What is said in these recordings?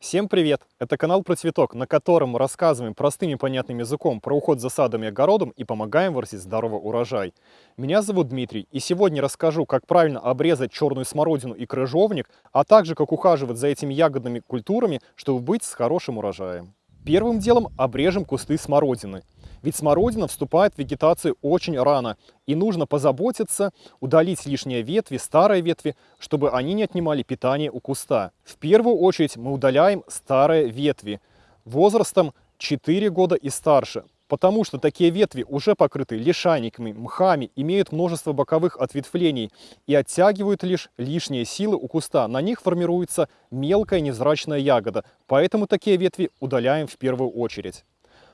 Всем привет! Это канал про цветок, на котором рассказываем простым и понятным языком про уход за садом и огородом и помогаем вырастить здоровый урожай. Меня зовут Дмитрий, и сегодня расскажу, как правильно обрезать черную смородину и крыжовник, а также как ухаживать за этими ягодными культурами, чтобы быть с хорошим урожаем. Первым делом обрежем кусты смородины. Ведь смородина вступает в вегетацию очень рано, и нужно позаботиться, удалить лишние ветви, старые ветви, чтобы они не отнимали питание у куста. В первую очередь мы удаляем старые ветви возрастом 4 года и старше, потому что такие ветви уже покрыты лишайниками, мхами, имеют множество боковых ответвлений и оттягивают лишь лишние силы у куста. На них формируется мелкая невзрачная ягода, поэтому такие ветви удаляем в первую очередь.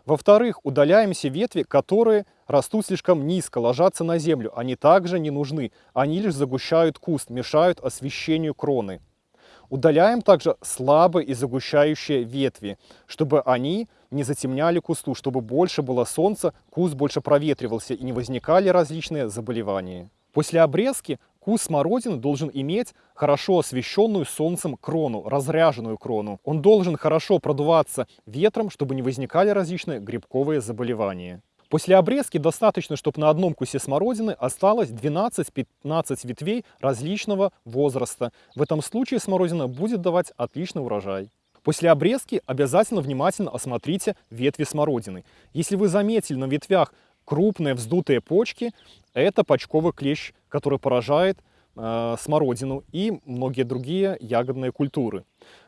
Во-вторых, удаляем все ветви, которые растут слишком низко, ложатся на землю. Они также не нужны. Они лишь загущают куст, мешают освещению кроны. Удаляем также слабые и загущающие ветви, чтобы они не затемняли кусту, чтобы больше было солнца, куст больше проветривался и не возникали различные заболевания. После обрезки Куст смородины должен иметь хорошо освещенную солнцем крону, разряженную крону. Он должен хорошо продуваться ветром, чтобы не возникали различные грибковые заболевания. После обрезки достаточно, чтобы на одном кусе смородины осталось 12-15 ветвей различного возраста. В этом случае смородина будет давать отличный урожай. После обрезки обязательно внимательно осмотрите ветви смородины. Если вы заметили на ветвях крупные вздутые почки – это почковый клещ, который поражает э, смородину и многие другие ягодные культуры.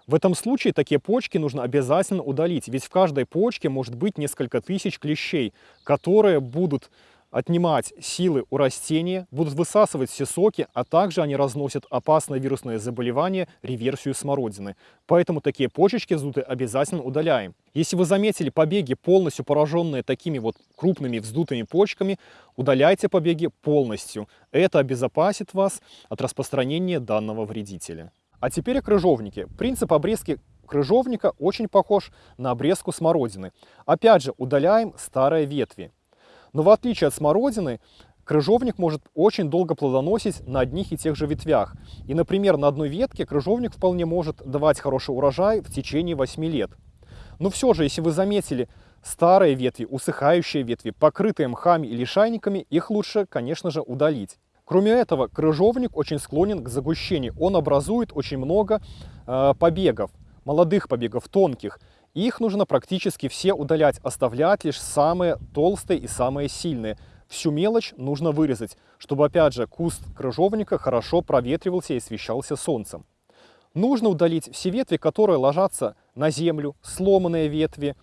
В этом случае такие почки нужно обязательно удалить, ведь в каждой почке может быть несколько тысяч клещей, которые будут отнимать силы у растения, будут высасывать все соки, а также они разносят опасное вирусное заболевание, реверсию смородины. Поэтому такие почечки вздутые обязательно удаляем. Если вы заметили побеги, полностью пораженные такими вот крупными вздутыми почками, удаляйте побеги полностью. Это обезопасит вас от распространения данного вредителя. А теперь о крыжовнике. Принцип обрезки крыжовника очень похож на обрезку смородины. Опять же, удаляем старые ветви. Но в отличие от смородины, крыжовник может очень долго плодоносить на одних и тех же ветвях. И, например, на одной ветке крыжовник вполне может давать хороший урожай в течение 8 лет. Но все же, если вы заметили старые ветви, усыхающие ветви, покрытые мхами или шайниками, их лучше, конечно же, удалить. Кроме этого, крыжовник очень склонен к загущению. Он образует очень много э, побегов, молодых побегов, тонких. Их нужно практически все удалять, оставлять лишь самые толстые и самые сильные. Всю мелочь нужно вырезать, чтобы опять же куст крыжовника хорошо проветривался и освещался солнцем. Нужно удалить все ветви, которые ложатся на землю, сломанные ветви,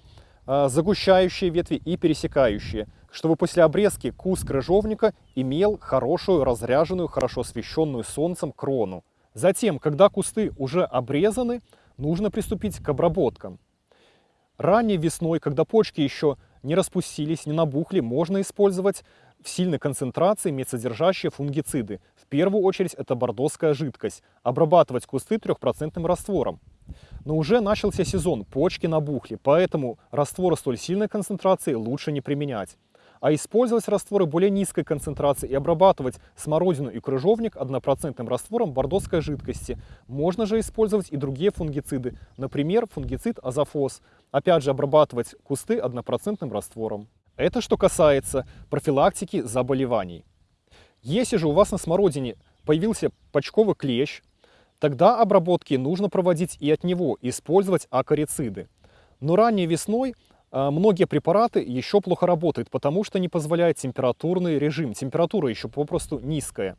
а, загущающие ветви и пересекающие, чтобы после обрезки куст крыжовника имел хорошую, разряженную, хорошо освещенную солнцем крону. Затем, когда кусты уже обрезаны, нужно приступить к обработкам. Ранней весной, когда почки еще не распустились, не набухли, можно использовать в сильной концентрации медсодержащие фунгициды. В первую очередь это бордоская жидкость. Обрабатывать кусты 3% раствором. Но уже начался сезон, почки набухли, поэтому растворы столь сильной концентрации лучше не применять а использовать растворы более низкой концентрации и обрабатывать смородину и крыжовник однопроцентным раствором бордоской жидкости. Можно же использовать и другие фунгициды, например, фунгицид азофос. Опять же, обрабатывать кусты однопроцентным раствором. Это что касается профилактики заболеваний. Если же у вас на смородине появился почковый клещ, тогда обработки нужно проводить и от него, использовать акарициды. Но ранней весной а, многие препараты еще плохо работают, потому что не позволяет температурный режим. Температура еще попросту низкая.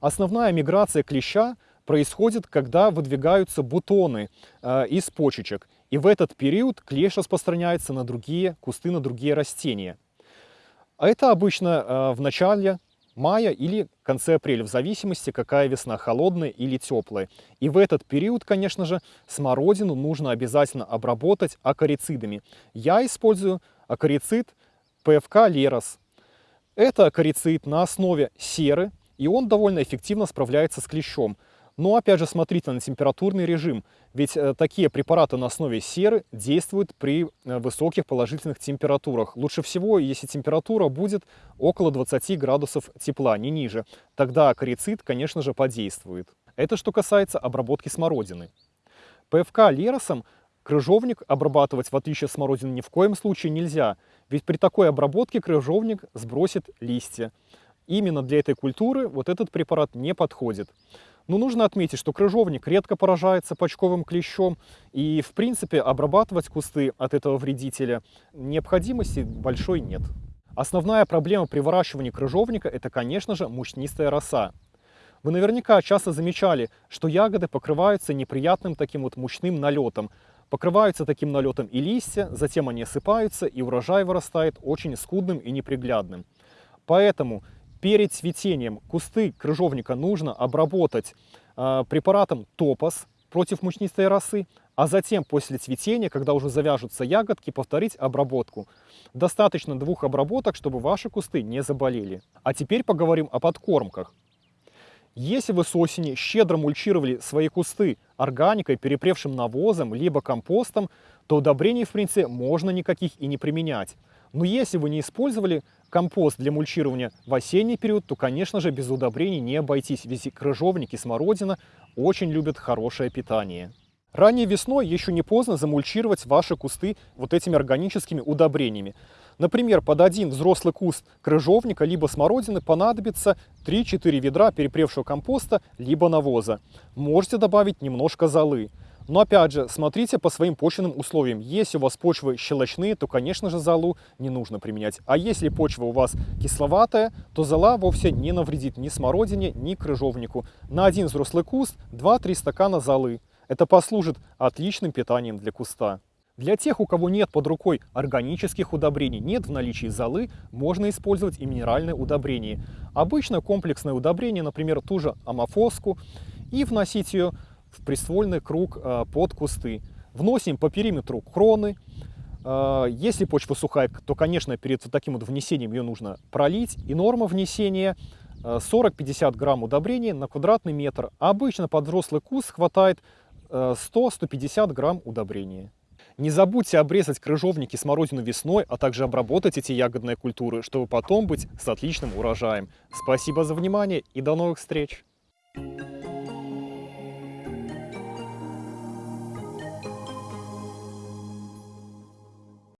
Основная миграция клеща происходит, когда выдвигаются бутоны э, из почечек. И в этот период клещ распространяется на другие кусты, на другие растения. А это обычно э, в начале мая или конце апреля, в зависимости, какая весна, холодная или теплая. И в этот период, конечно же, смородину нужно обязательно обработать акарицидами. Я использую акарицид ПФК Лерос. Это акарицид на основе серы, и он довольно эффективно справляется с клещом. Но опять же смотрите на температурный режим, ведь э, такие препараты на основе серы действуют при э, высоких положительных температурах. Лучше всего, если температура будет около 20 градусов тепла, не ниже. Тогда акарицид, конечно же, подействует. Это что касается обработки смородины. ПФК леросом Крыжовник обрабатывать, в отличие от смородины, ни в коем случае нельзя, ведь при такой обработке крыжовник сбросит листья. Именно для этой культуры вот этот препарат не подходит. Но нужно отметить, что крыжовник редко поражается почковым клещом, и в принципе обрабатывать кусты от этого вредителя необходимости большой нет. Основная проблема при выращивании крыжовника это, конечно же, мучнистая роса. Вы наверняка часто замечали, что ягоды покрываются неприятным таким вот мучным налетом. Покрываются таким налетом и листья, затем они осыпаются, и урожай вырастает очень скудным и неприглядным. Поэтому перед цветением кусты крыжовника нужно обработать э, препаратом топос против мучнистой росы, а затем после цветения, когда уже завяжутся ягодки, повторить обработку. Достаточно двух обработок, чтобы ваши кусты не заболели. А теперь поговорим о подкормках. Если вы с осени щедро мульчировали свои кусты органикой, перепревшим навозом, либо компостом, то удобрений в принципе можно никаких и не применять. Но если вы не использовали компост для мульчирования в осенний период, то, конечно же, без удобрений не обойтись, ведь крыжовник и смородина очень любят хорошее питание. Ранней весной еще не поздно замульчировать ваши кусты вот этими органическими удобрениями. Например, под один взрослый куст крыжовника либо смородины понадобится 3-4 ведра перепревшего компоста либо навоза. Можете добавить немножко золы. Но опять же, смотрите по своим почвенным условиям. Если у вас почвы щелочные, то, конечно же, золу не нужно применять. А если почва у вас кисловатая, то зола вовсе не навредит ни смородине, ни крыжовнику. На один взрослый куст 2-3 стакана золы. Это послужит отличным питанием для куста. Для тех, у кого нет под рукой органических удобрений, нет в наличии золы, можно использовать и минеральное удобрение. Обычно комплексное удобрение, например, ту же амофоску, и вносить ее в приствольный круг э, под кусты. Вносим по периметру кроны. Э, если почва сухая, то, конечно, перед таким вот внесением ее нужно пролить. И норма внесения 40-50 э, грамм удобрения на квадратный метр. А обычно под взрослый куст хватает 100-150 грамм удобрения. Не забудьте обрезать крыжовники смородину весной, а также обработать эти ягодные культуры, чтобы потом быть с отличным урожаем. Спасибо за внимание и до новых встреч!